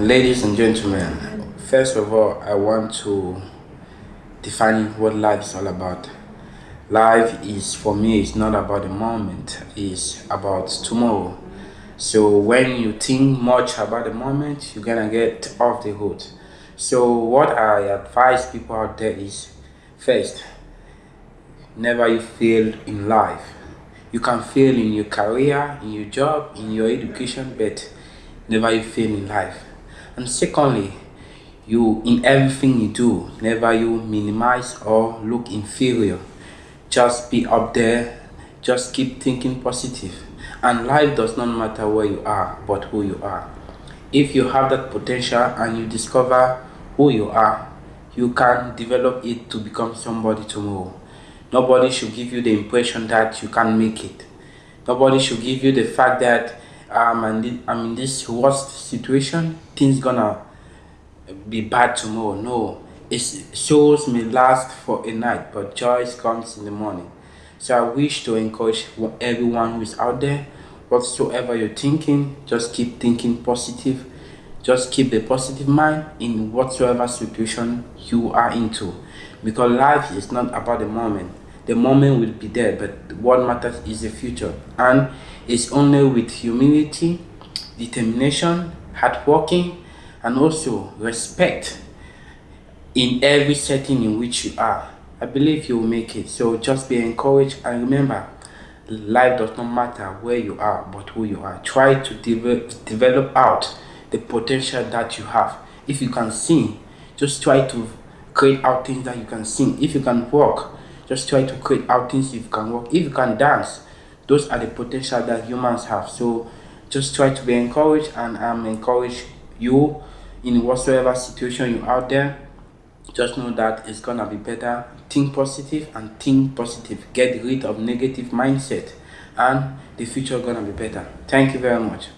Ladies and gentlemen, first of all, I want to define what life is all about. Life is, for me, it's not about the moment, it's about tomorrow. So when you think much about the moment, you're gonna get off the hook. So what I advise people out there is, first, never you fail in life. You can fail in your career, in your job, in your education, but never you fail in life and secondly you in everything you do never you minimize or look inferior just be up there just keep thinking positive. and life does not matter where you are but who you are if you have that potential and you discover who you are you can develop it to become somebody tomorrow nobody should give you the impression that you can't make it nobody should give you the fact that um, I'm in this worst situation, things gonna be bad tomorrow. No, it's souls may last for a night, but joy comes in the morning. So I wish to encourage everyone who is out there, whatsoever you're thinking, just keep thinking positive. Just keep the positive mind in whatsoever situation you are into. Because life is not about the moment. The moment will be there but what matters is the future. And it's only with humility determination hard working and also respect in every setting in which you are i believe you will make it. So just be encouraged and remember life does not matter where you are but who you are. Try to develop develop out the potential that you have. If you can sing just try to create out things that you can sing. If you can walk just try to create outings if you can work if you can dance those are the potential that humans have. So just try to be encouraged and i'm encourage you in whatsoever situation you're out there. Just know that it's gonna be better. Think positive and think positive. Get rid of negative mindset and the future gonna be better. Thank you very much